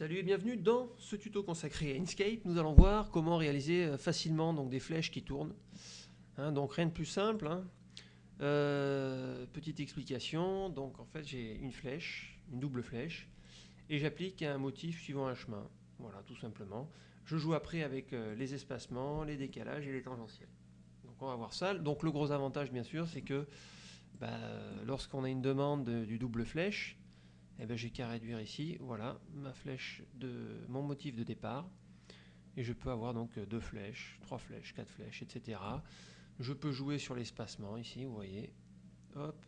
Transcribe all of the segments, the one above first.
Salut et bienvenue dans ce tuto consacré à Inkscape. Nous allons voir comment réaliser euh, facilement donc, des flèches qui tournent. Hein, donc rien de plus simple. hein. Euh, petite explication. Donc en fait j'ai une flèche, une double flèche, et j'applique un motif suivant un chemin. Voilà, tout simplement. Je joue après avec euh, les espacements, les décalages et les tangentiels. Donc on va voir ça. Donc le gros avantage bien sûr c'est que bah, lorsqu'on a une demande de- du double flèche, eh ben, j'ai qu'à réduire ici, voilà, ma flèche de mon motif de départ. Et je peux avoir donc deux flèches, trois flèches, quatre flèches, etc. Je peux jouer sur l'espacement ici, vous voyez. Hop.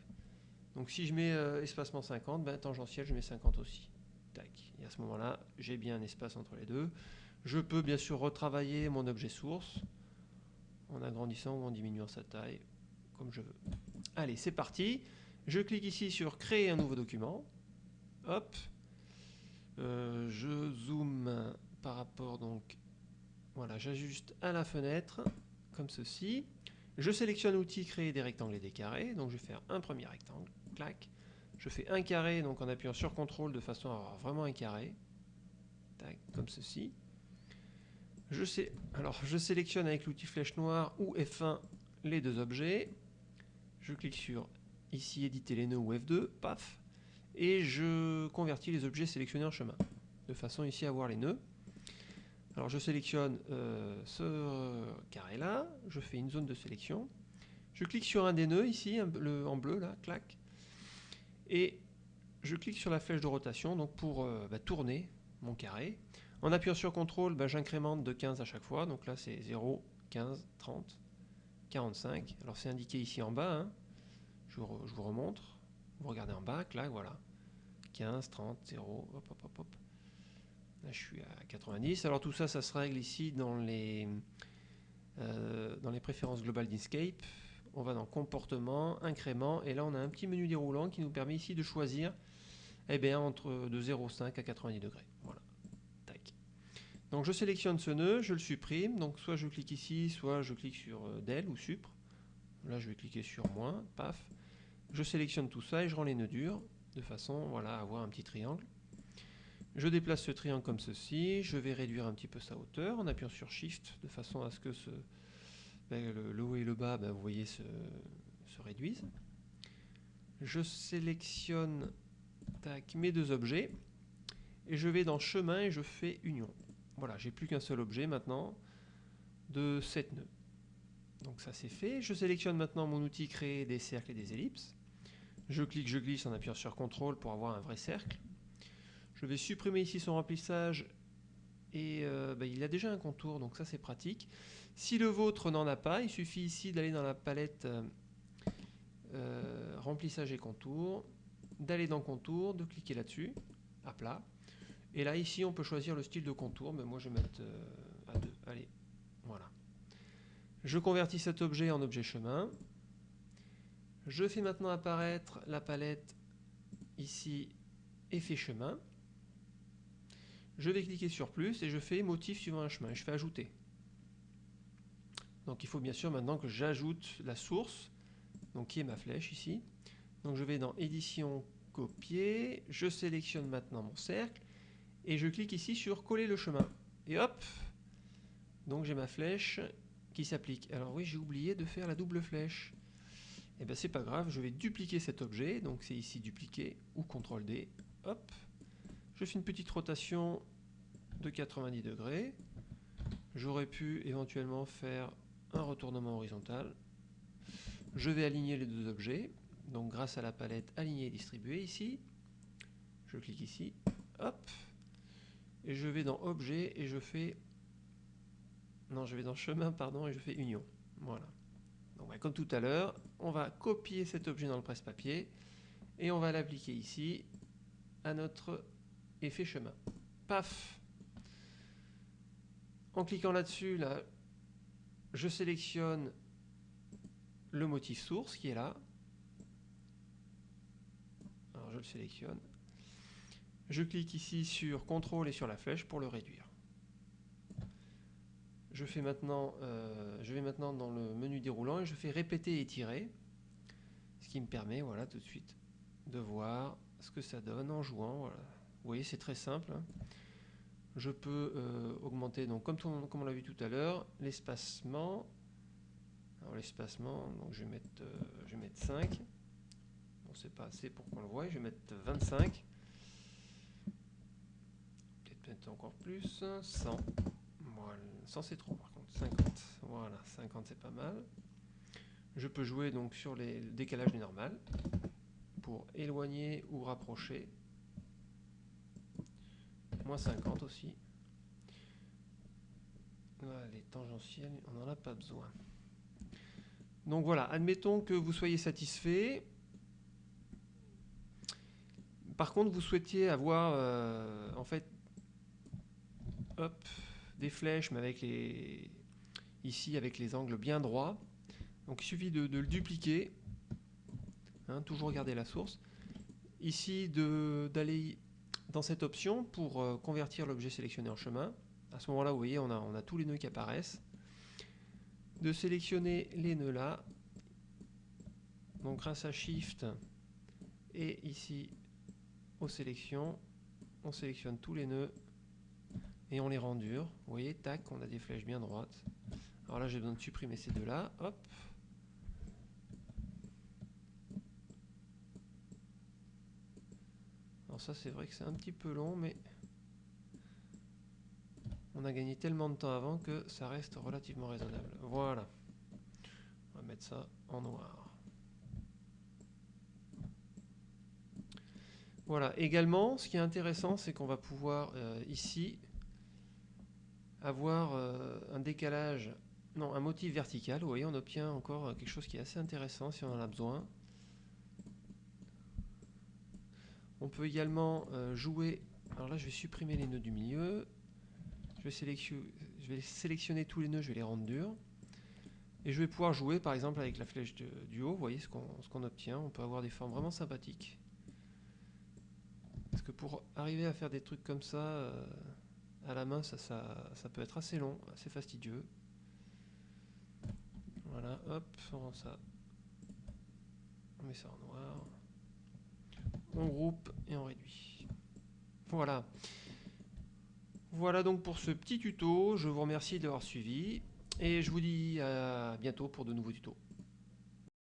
Donc si je mets euh, espacement 50, ben, tangentiel, je mets 50 aussi. Tac. Et à ce moment-là, j'ai bien un espace entre les deux. Je peux bien sûr retravailler mon objet source en agrandissant ou en diminuant sa taille, comme je veux. Allez, c'est parti. Je clique ici sur créer un nouveau document. Hop. Euh, je zoome par rapport donc. Voilà, j'ajuste à la fenêtre comme ceci. Je sélectionne outil créer des rectangles et des carrés. Donc je vais faire un premier rectangle. Clac. Je fais un carré donc en appuyant sur CTRL de façon à avoir vraiment un carré. Tac, comme ceci. Alors je sélectionne avec l'outil flèche noire ou F1 les deux objets. Je clique sur ici éditer les nœuds ou F2, paf et je convertis les objets sélectionnés en chemin, de façon ici à voir les nœuds. Alors je sélectionne euh, ce carré-là, je fais une zone de sélection, je clique sur un des nœuds ici, en bleu là, clac, et je clique sur la flèche de rotation donc pour euh, bah, tourner mon carré. En appuyant sur CTRL, bah, j'incrémente de 15 à chaque fois, donc là c'est 0, 15, 30, 45. Alors c'est indiqué ici en bas, hein. je vous remontre. Vous regardez en bas, clac, voilà. 15, 30, 0, hop, hop, hop, hop. Là, je suis à 90. Alors tout ça, ça se règle ici dans les, euh, dans les préférences globales d'Inkscape. On va dans comportement, incrément, et là on a un petit menu déroulant qui nous permet ici de choisir eh bien, entre de 0,5 à 90 degrés. Voilà. Tac. Donc je sélectionne ce nœud, je le supprime. Donc soit je clique ici, soit je clique sur euh, del ou supre. Là je vais cliquer sur moins, paf. Je sélectionne tout ça et je rends les nœuds durs de façon voilà, à avoir un petit triangle. Je déplace ce triangle comme ceci, je vais réduire un petit peu sa hauteur en appuyant sur Shift de façon à ce que ben, le, haut et le bas, ben, vous se, se réduisent. Je sélectionne mes deux objets et je vais dans chemin et je fais union. Voilà, j'ai plus qu'un seul objet maintenant de 7 nœuds. Donc ça c'est fait. Je sélectionne maintenant mon outil créer des cercles et des ellipses. Je clique, je glisse en appuyant sur CTRL pour avoir un vrai cercle. Je vais supprimer ici son remplissage et euh, bah, il a déjà un contour, donc ça c'est pratique. Si le vôtre n'en a pas, il suffit ici d'aller dans la palette euh, euh, remplissage et contour, d'aller dans contour, de cliquer là-dessus, à plat. Et là ici on peut choisir le style de contour, mais moi je vais mettre à 2. Allez, voilà. Je convertis cet objet en objet chemin. Je fais maintenant apparaître la palette ici effet chemin. Je vais cliquer sur plus et je fais motif suivant un chemin. Je fais ajouter. Donc il faut bien sûr maintenant que j'ajoute la source, donc qui est ma flèche ici. Donc je vais dans édition copier, je sélectionne maintenant mon cercle et je clique ici sur coller le chemin. Et hop Donc j'ai ma flèche qui s'applique. Alors oui, j'ai oublié de faire la double flèche. Et bien c'est pas grave, je vais dupliquer cet objet, donc c'est ici dupliquer ou CTRL D. Hop, je fais une petite rotation de 90 degrés. J'aurais pu éventuellement faire un retournement horizontal. Je vais aligner les deux objets, donc grâce à la palette aligner et distribuer ici. Je clique ici, hop, et je vais dans objet et je fais non, je vais dans chemin, pardon, et je fais union. Voilà. Bah, comme tout à l'heure, on va copier cet objet dans le presse-papier et on va l'appliquer ici à notre effet chemin. Paf En cliquant là-dessus, là, je sélectionne le motif source qui est là. Alors je le sélectionne. Je clique ici sur CTRL et sur la flèche pour le réduire. Je, fais maintenant, euh, je vais maintenant dans le menu déroulant et je fais répéter et étirer, ce qui me permet voilà, tout de suite de voir ce que ça donne en jouant. Vous voyez, c'est très simple. hein. Je peux euh, augmenter, donc comme, comme on l'a vu tout à l'heure, l'espacement. Alors l'espacement, donc je vais mettre, euh, je vais mettre 5. Bon, c'est pas assez pour qu'on le voie, je vais mettre 25. Peut-être mettre encore plus, 100. Voilà, 100 c'est trop par contre, 50. Voilà, 50 c'est pas mal. Je peux jouer donc sur les, le décalage du normal pour éloigner ou rapprocher. Moins 50 aussi. les tangentiels, on n'en a pas besoin. Donc voilà, admettons que vous soyez satisfait. Par contre, vous souhaitiez avoir euh, en fait hop, des flèches, mais avec les ici avec les angles bien droits. Donc il suffit de, le dupliquer, hein, toujours garder la source. Ici, d'aller dans cette option pour euh, convertir l'objet sélectionné en chemin. À ce moment-là, vous voyez, on a, on a tous les nœuds qui apparaissent. De sélectionner les nœuds là. Donc grâce à Shift et ici aux sélections, on sélectionne tous les nœuds et on les rend durs. Vous voyez, tac, on a des flèches bien droites. Alors là, j'ai besoin de supprimer ces deux-là. Hop, Alors ça c'est vrai que c'est un petit peu long mais on a gagné tellement de temps avant que ça reste relativement raisonnable. Voilà. On va mettre ça en noir. Voilà. Également, ce qui est intéressant, c'est qu'on va pouvoir euh, ici avoir euh, un décalage, non, un motif vertical. Vous voyez, on obtient encore quelque chose qui est assez intéressant si on en a besoin. On peut également euh, jouer. Alors là, je vais supprimer les nœuds du milieu. Je vais, sélectionner, tous les nœuds, je vais les rendre durs. Et je vais pouvoir jouer par exemple avec la flèche du haut. Vous voyez ce qu'on obtient. On peut avoir des formes vraiment sympathiques. Parce que pour arriver à faire des trucs comme ça euh, à la main, ça, peut être assez long, assez fastidieux. Voilà, hop, on rend ça. On met ça en noir on groupe et on réduit. Voilà. Voilà donc pour ce petit tuto. Je vous remercie d'avoir suivi et je vous dis à bientôt pour de nouveaux tutos.